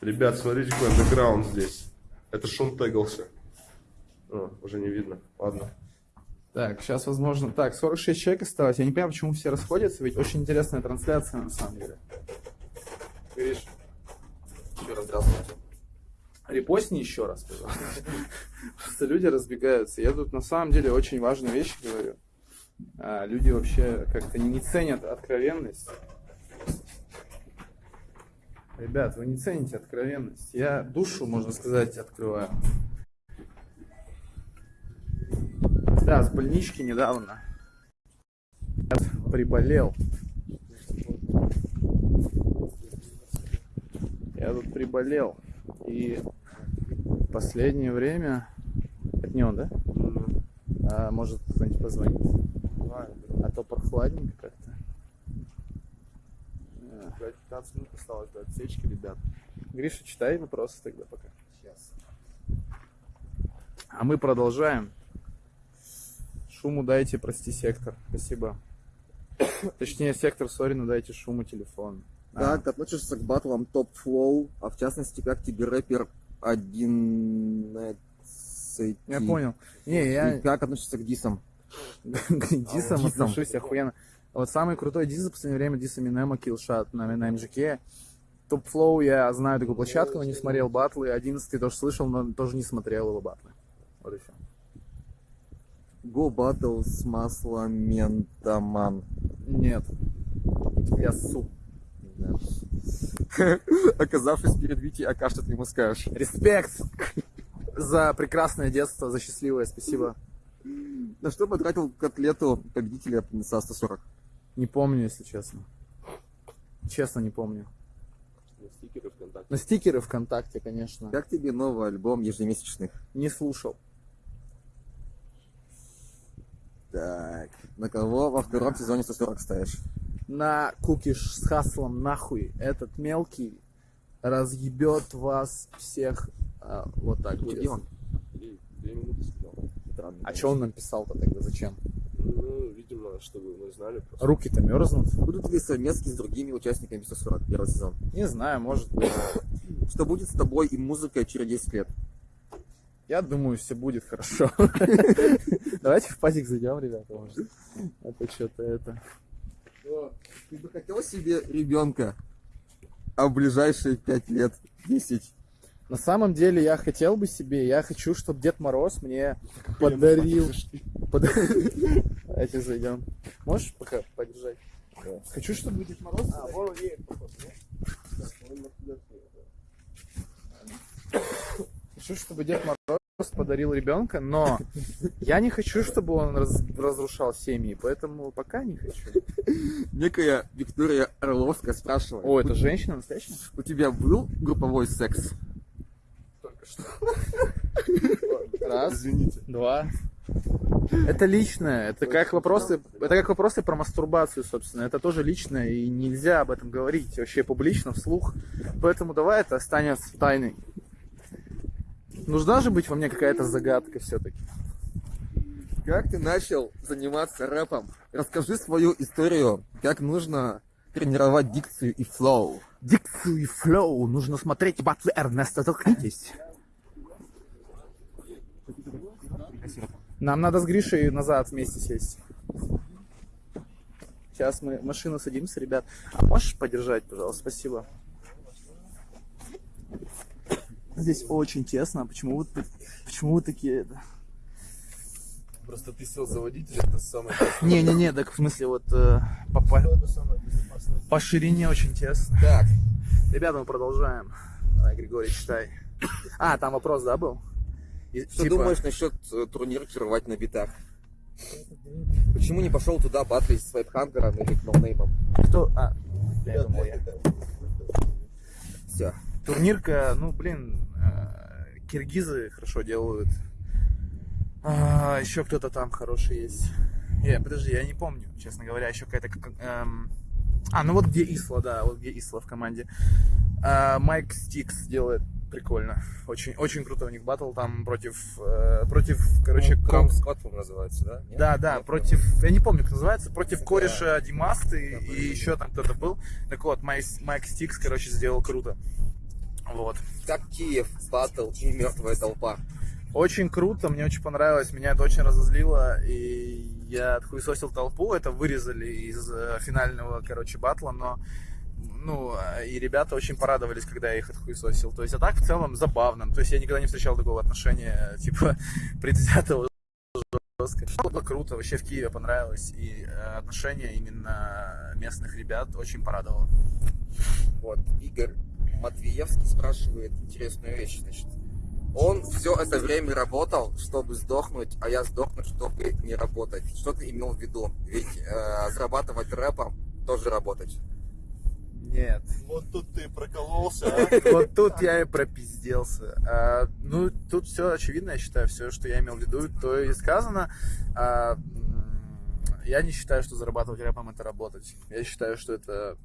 Ребят, смотрите, какой андеграунд здесь. Это шум тегался. О, уже не видно. Ладно. Так, сейчас, возможно... Так, 46 человек осталось. Я не понимаю, почему все расходятся, ведь очень интересная трансляция, на самом деле. Гриш, Еще раз здравствуйте. репостни еще раз, пожалуйста. Просто люди разбегаются. Я тут на самом деле очень важную вещь говорю. А, люди вообще как-то не ценят откровенность. Ребят, вы не цените откровенность. Я душу, можно сказать, открываю. Да, с больнички недавно. Приболел. Я тут приболел. И в последнее время... Это не он, да? А, может кто-нибудь позвонит? А то прохладненько как-то. Э, 15 минут осталось до отсечки, ребят. Гриша, читай вопросы тогда пока. Сейчас. А мы продолжаем. Шуму дайте, прости, сектор. Спасибо. Точнее, сектор, сори, но дайте шуму телефон. А, Как относишься к батлам Топ Флоу, а в частности, как тебе рэпер 11 Я понял. Не, И я как относишься к дисам? к дисам Дисам. отношусь охуенно. Вот самый крутой дис за последнее время дис Эминема Killshot на, на МЖК. Топ Флоу я знаю такую площадку, но не смотрел батлы. 11 тоже слышал, но тоже не смотрел его батлы. Вот и все. Go Battle с Масломентаман. Нет. Я су. Оказавшись перед Витей Ака, что ты ему скажешь? Респект за прекрасное детство, за счастливое, спасибо. На что потратил котлету победителя со 140? Не помню, если честно. Честно, не помню. Стикеры ВКонтакте. На стикеры ВКонтакте, конечно. Как тебе новый альбом ежемесячных? Не слушал. Так, на кого во втором сезоне 140 ставишь? На кукиш с хаслом нахуй. Этот мелкий разъебет вас всех а, вот так. Где он? А что он нам писал-то тогда? Зачем? Ну, видимо, чтобы мы знали просто. Руки-то мерзнут? Будут ли совместки с другими участниками 140 первый сезон? Не знаю, может быть. Что будет с тобой и музыкой через 10 лет? Я думаю, все будет хорошо. Давайте в пазик зайдем, ребята, может. Это что-то это. Ты бы хотел себе ребенка, а в ближайшие 5 лет 10? На самом деле я хотел бы себе, я хочу, чтобы Дед Мороз мне подарил. Под- Давайте зайдем. Можешь пока подержать? Хочу, чтобы Дед Мороз. А, вон едет, походу? Хочу, чтобы Дед Мороз подарил ребенка, но я не хочу, чтобы он раз- разрушал семьи, поэтому пока не хочу. Некая Виктория Орловская спрашивает. О, это женщина настоящая? У тебя был групповой секс? Раз, Извините. два. Это личное, это как вопросы, это как вопросы про мастурбацию, собственно. Это тоже личное, и нельзя об этом говорить вообще публично, вслух. Поэтому давай это останется тайной. Нужна же быть во мне какая-то загадка все-таки. Как ты начал заниматься рэпом? Расскажи свою историю, как нужно тренировать дикцию и flow. Дикцию и flow нужно смотреть батлы Эрнеста, толкнитесь. Нам надо с Гришей назад вместе сесть. Сейчас мы в машину садимся, ребят. А можешь подержать, пожалуйста? Спасибо. Здесь очень тесно. Почему тут- почему вы такие... это? Просто ты сел за водителя, это самое Не-не-не, так в смысле вот э, по, по- по ширине очень тесно. Так, Ребята, мы продолжаем. Давай, Григорий, читай. А, там вопрос, да, был? И, что типа, думаешь насчет э, турнирки рвать на битах? Почему не пошел туда батлить с Вайпхантером или Ноунеймом? Кто? А, я думал, я. Все. Турнирка, ну, блин, э, киргизы хорошо делают. А, еще кто-то там хороший есть. Я, подожди, я не помню, честно говоря, еще какая-то... как- эм, А, ну вот где Исла, да, вот где Исла в команде. А, Майк Стикс делает прикольно. Очень, очень круто у них батл там против, э, против, короче, Ну, Кром Скотт, по-моему, называется, да? Нет? Да, да, Нет, против, я не помню, как называется, против Да. кореша Димасты Да, и еще там кто-то был. Так вот, Майк, Майк Стикс, короче, сделал круто. Вот. Как Киев, батл и мертвая толпа. Очень круто, мне очень понравилось, меня это очень разозлило, и я отхуесосил толпу, это вырезали из э, финального, короче, батла, но ну, и ребята очень порадовались, когда я их отхуесосил. То есть, а так в целом забавно. То есть, я никогда не встречал такого отношения, типа, предвзятого жестко. Было круто, вообще в Киеве понравилось, и э, отношение именно местных ребят очень порадовало. Вот, Игорь Матвеевский спрашивает интересную вещь, значит. Он все это время работал, чтобы сдохнуть, а я сдохнуть, чтобы не работать. Что ты имел в виду? Ведь э, зарабатывать рэпом тоже работать. Нет. Вот тут ты прокололся, а? Вот тут я и пропизделся. А, ну, тут все очевидно, я считаю, все, что я имел в виду, то и сказано. А, я не считаю, что зарабатывать рэпом это работать. Я считаю, что это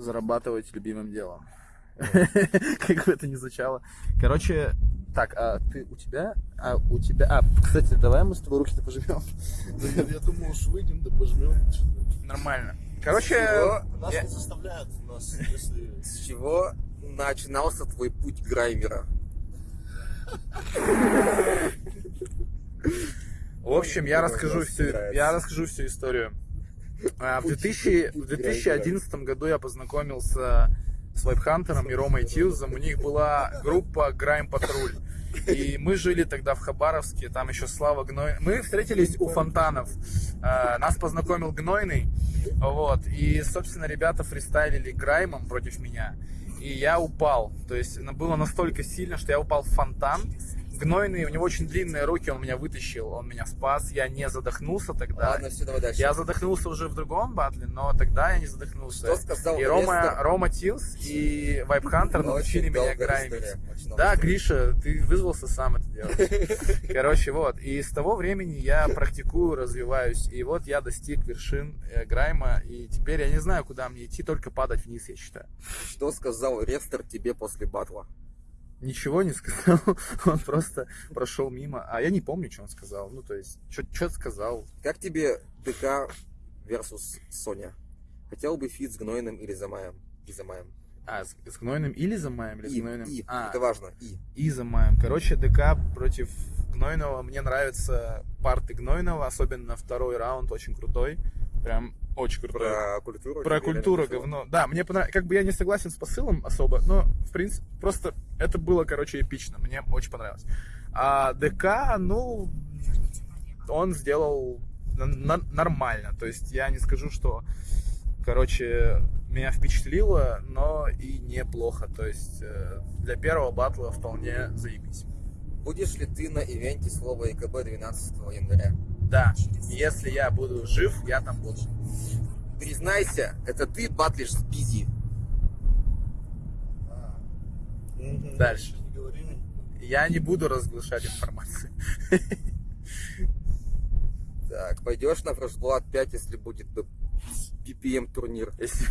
зарабатывать любимым делом. Как бы это ни звучало. Короче, Так, а ты у тебя? А у тебя? А, кстати, давай мы с тобой руки-то пожмем. Я, думал, уж выйдем, да пожмем. Нормально. Короче? Нас не заставляют, нас, если... С чего начинался твой путь граймера? в общем, я расскажу всю, я расскажу всю историю. А, В, Путь- 2000 путь в 2011 году я познакомился с Вайпхантером и Ромой Тилзом. У них была группа Грайм Патруль. И мы жили тогда в Хабаровске, там еще Слава Гной. Мы встретились у фонтанов. А, Нас познакомил Гнойный. Вот. И, собственно, ребята фристайлили Граймом против меня. И я упал. То есть ну, было настолько сильно, что я упал в фонтан. Гнойный, у него очень длинные руки, он меня вытащил, он меня спас. Я не задохнулся тогда. Ладно, все, давай дальше. Я задохнулся уже в другом батле, но тогда я не задохнулся. Что сказал и Рома, Лестер? Рома Тилс и Вайп Хантер научили Очень меня граймить. Да, Гриша, ты вызвался сам это делать. Короче, вот. И с того времени я практикую, развиваюсь. И вот я достиг вершин э, грайма. И теперь я не знаю, куда мне идти, только падать вниз, я считаю. Что сказал Рестор тебе после батла? Ничего не сказал, он просто прошел мимо. А я не помню, что он сказал. Ну, то есть, что сказал. Как тебе ДК versus Соня? Хотел бы feat с Гнойным или Замаем? И Замаем. А, с, с Гнойным или Замаем? Или с И, Гнойным? и, А, это важно, и. и Замаем. Короче, ДК против Гнойного. Мне нравятся парты Гнойного, особенно второй раунд, очень крутой. Прям очень крутой. Про культуру. Про культуру говно. Да, мне понравилось. Как бы я не согласен с посылом особо, но, в принципе, просто это было, короче, эпично. Мне очень понравилось. А ДК, ну, он сделал нормально. То есть я не скажу, что, короче, меня впечатлило, но и неплохо. То есть э, для первого батла вполне заебись. Будешь ли ты на ивенте слова ЕКБ 12 января? Да, если я буду жив, я там буду. Признайся, это ты батлишь с Бизи. Дальше. Я не буду разглашать информацию. Так, пойдешь на Фрешблад 5, если будет BPM турнир. Если,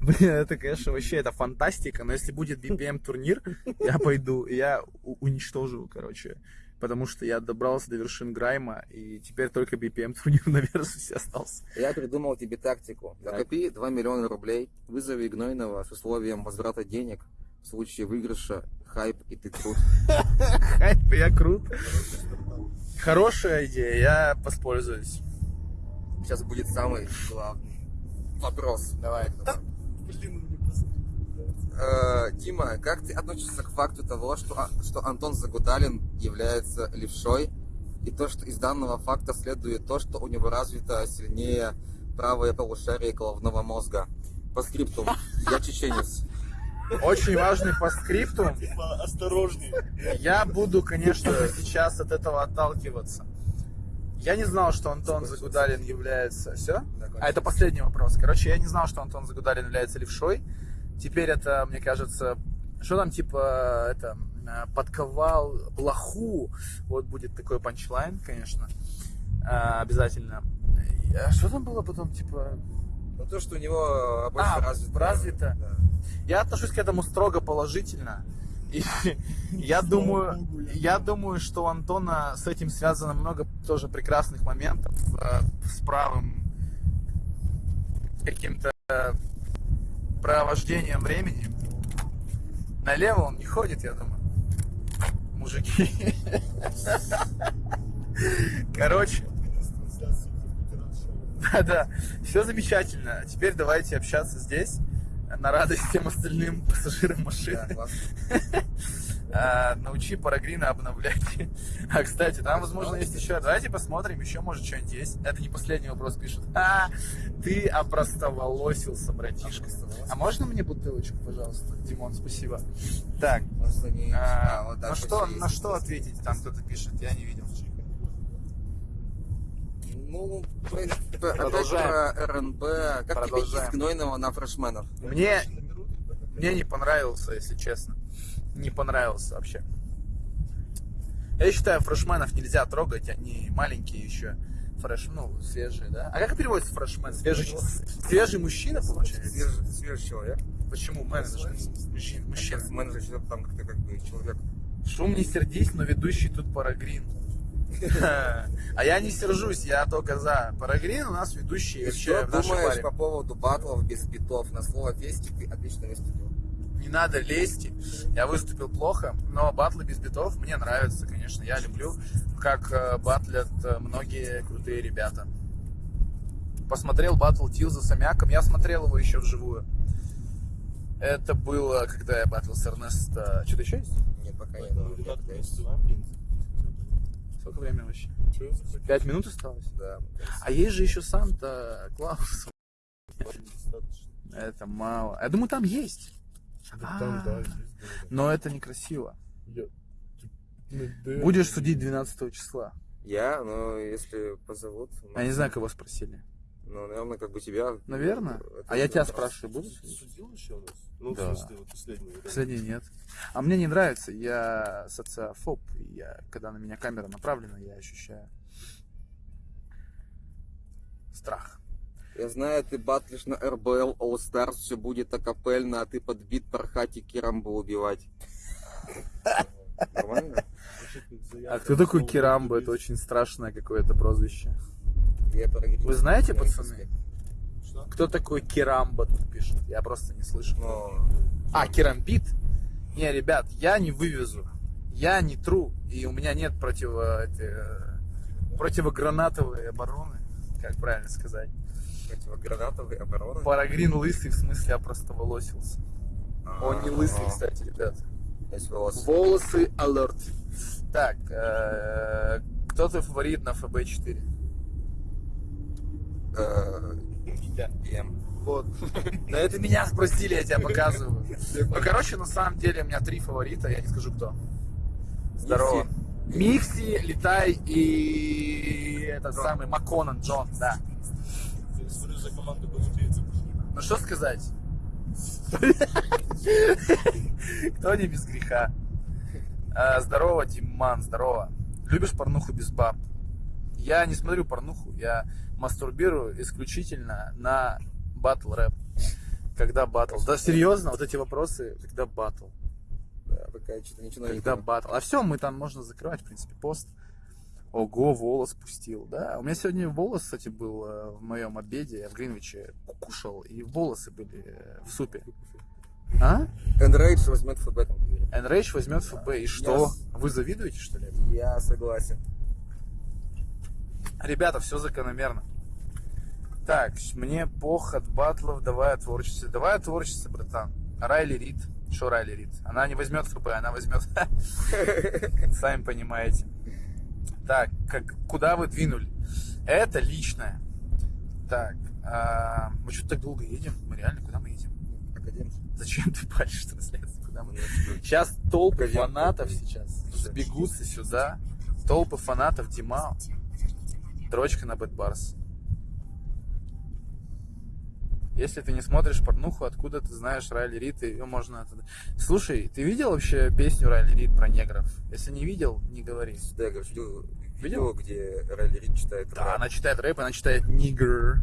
блин, это, конечно, вообще это фантастика, но если будет BPM турнир, я пойду, я уничтожу, короче, потому что я добрался до вершин Грайма, и теперь только BPM турнир на Версусе остался. Я придумал тебе тактику. Так. Накопи 2 миллиона рублей, вызови Гнойного с условием возврата денег в случае выигрыша, хайп и ты крут. Хайп, я крут. Хорошая идея, я воспользуюсь. Сейчас будет самый главный вопрос. Давай. Блин. Э, Дима, как ты относишься к факту того, что, А- что Антон Загудалин является левшой, и то, что из данного факта следует то, что у него развито сильнее правое полушарие головного мозга? По скрипту, я чеченец. Очень важный постскриптум. Типа, осторожней. Я буду, конечно же, сейчас от этого отталкиваться. Я не знал, что Антон Загудалин является... Все? А это последний вопрос. Короче, я не знал, что Антон Загудалин является левшой. Теперь это, мне кажется, что там типа это э, подковал блоху. Вот будет такой панчлайн, конечно, А, обязательно. А что там было потом, типа? Ну то, что у него больше А, развито. развито. Да. Я отношусь к этому строго положительно. И я думаю, я- думаю, что у Антона с этим связано много тоже прекрасных моментов э, с правым каким-то э, провождением времени. Налево он не ходит, я думаю. Мужики. Короче, да-да, все замечательно. Теперь давайте общаться здесь, на радость всем остальным пассажирам Да, машины. классно. А, научи Парагрина обновлять. А, кстати, там, возможно, есть еще. Давайте посмотрим, еще, может, что-нибудь есть. Это не последний вопрос пишут. А, ты опростоволосился, братишка. А можно мне бутылочку, пожалуйста? Димон, спасибо. Так, а, а, на что, на что ответить? Там кто-то пишет, я не видел. Ну, Продолжаем. про РНБ. Как тебе из Гнойного на фрешменов? Мне, мне не понравился, если честно. Не понравился вообще. Я считаю, фрешменов нельзя трогать, они маленькие еще. Фреш, ну, свежие, да? А как переводится фрешмен? Свежий, свежий мужчина, получается? Свежий, свежий человек. Почему менеджер? Мужчина. мужчина. Менеджер там как-то как бы человек Шум не сердись, но ведущий тут Парагрин. А я не сержусь, я только за. Парагрин у нас ведущий вообще что думаешь по поводу батлов без битов? На слово фестик ты отлично выступил. Не надо лезть. Я выступил плохо, но батлы без битов мне нравятся, конечно. Я люблю, как э, батлят э, многие крутые ребята. Посмотрел батл Тилза с Амяком. Я смотрел его еще вживую. Это было, когда я батл с Эрнесто... Что-то еще есть? Нет, пока не было. Я пытаюсь. Сколько времени вообще? Пять минут осталось? Да. А есть же еще Санта Клаус. Достаточно. Это мало. Я думаю, там есть. Да Там, да, А, есть, да. Но это некрасиво. Я- Ну, да. Будешь судить 12 числа. Я, ну, если позовут. ну, Я не знаю, кого спросили. Ну, наверное, как бы тебя. Наверное. Это А я тебя спрашиваю, будешь? судить? Судил еще у нас? Ну, Да. в смысле, вот последний. да. Последний нет. А мне не нравится. Я социофоб. и Я, когда на меня камера направлена, я ощущаю страх. Я знаю, ты батлишь на РБЛ All Stars, все будет акапельно, а ты подбит пархати Кирамбо убивать. Нормально? А кто такой слово Это очень страшное какое-то прозвище. Вы знаете, пацаны? Кто такой Кирамбо тут пишет? Я просто не слышу. Но А, керампит? Не, ребят, я не вывезу. Я не тру. И у меня нет противо, эти, противогранатовой обороны. Как правильно сказать? Противогранатовые обороны. Парагрин лысый, в смысле опростоволосился. А, Он не лысый, кстати, ребят. Есть волосы. Волосы алерт. Так, э, кто твой фаворит на ФБ-4? Э, Я. М. Вот. Да это меня спросили, я тебя показываю. Ну, короче, на самом деле у меня три фаворита, я не скажу кто. Здорово. Микси, Летай и этот самый Макконан Джон, да. Я за команду голубейцев. Ну что сказать? Кто не без греха? А, здорово, Диман, здорово. Любишь порнуху без баб? Я не смотрю порнуху, я мастурбирую исключительно на батл рэп. Когда батл? Да серьезно, вот эти вопросы, когда батл? Да, пока что-то ничего Когда батл? А все, мы там можно закрывать, в принципе, пост. Ого, волос пустил, да. У меня сегодня волос, кстати, был э, в моем обеде, я в Гринвиче кушал, и волосы были э, в супе. А? Enrage возьмет ФБ. Enrage возьмет ФБ, и что? Вы завидуете, что ли? Я согласен. Ребята, все закономерно. Так, мне пох от батлов, давай о творчестве. Давай о творчестве, братан. Райли Рид. Что Райли Рид? Она не возьмет ФБ, она возьмет... Сами понимаете. Так, как, куда вы двинули? Это личное. Так, а, мы что-то так долго едем? Мы реально, куда мы едем? Академик. Зачем ты палишь трансляцию? Куда мы Сейчас толпы Погоди. фанатов сейчас сбегутся сюда. Толпы фанатов Димао. Дрочка на Бэтбарс. Если ты не смотришь порнуху, откуда ты знаешь Райли Рид, ее можно... Слушай, ты видел вообще песню Райли Рид про негров? Если не видел, не говори. Да, я говорю, Видел? видео, где Райли Рид читает Да, рэп. она читает рэп, она читает нигер.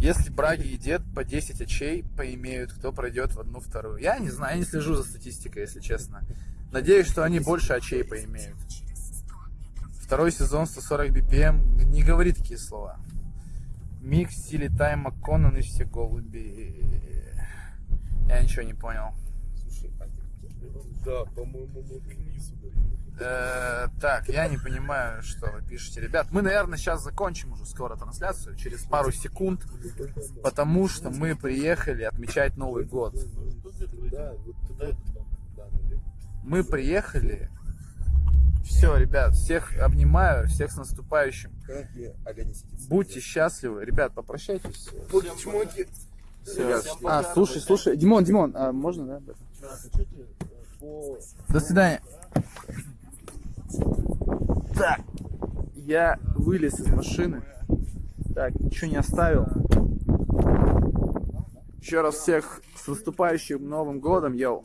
Если Браги и Дед по 10 очей поимеют, кто пройдет в одну вторую? Я не знаю, я не слежу за статистикой, если честно. Надеюсь, что они больше очей поимеют. Второй сезон 140 BPM. Не говори такие слова. Микс, Сили Тайм, Макконан и все голуби. Я ничего не понял. Слушай, а Да, по-моему, мы к низу. Э, так, я не понимаю, что вы пишете. Ребят, мы, наверное, сейчас закончим уже скоро трансляцию, через пару секунд, потому что мы приехали отмечать Новый год. Мы приехали. Все, ребят, всех обнимаю, всех с наступающим. Будьте счастливы. Ребят, попрощайтесь. Чмоки. Всё. Ребят, А, слушай, слушай, Димон, Димон, а можно, да? До свидания. Так, я вылез из машины. Так, ничего не оставил. Еще раз всех с наступающим Новым Годом, йоу.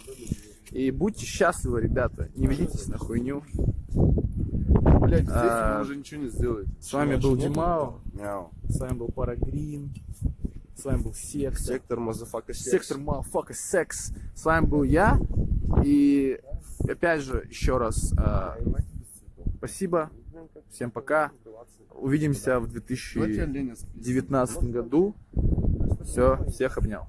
И будьте счастливы, ребята. Не ведитесь на хуйню. Блять, здесь А, он уже ничего не сделает. С вами был Димао. Мяу. С вами был Парагрин. С вами был Сектор. Сектор, motherfucker, Сектор Motherfucker Секс. С вами был я. И И опять же, еще раз э, спасибо. Всем пока. Увидимся в 2019 году. Все, всех обнял.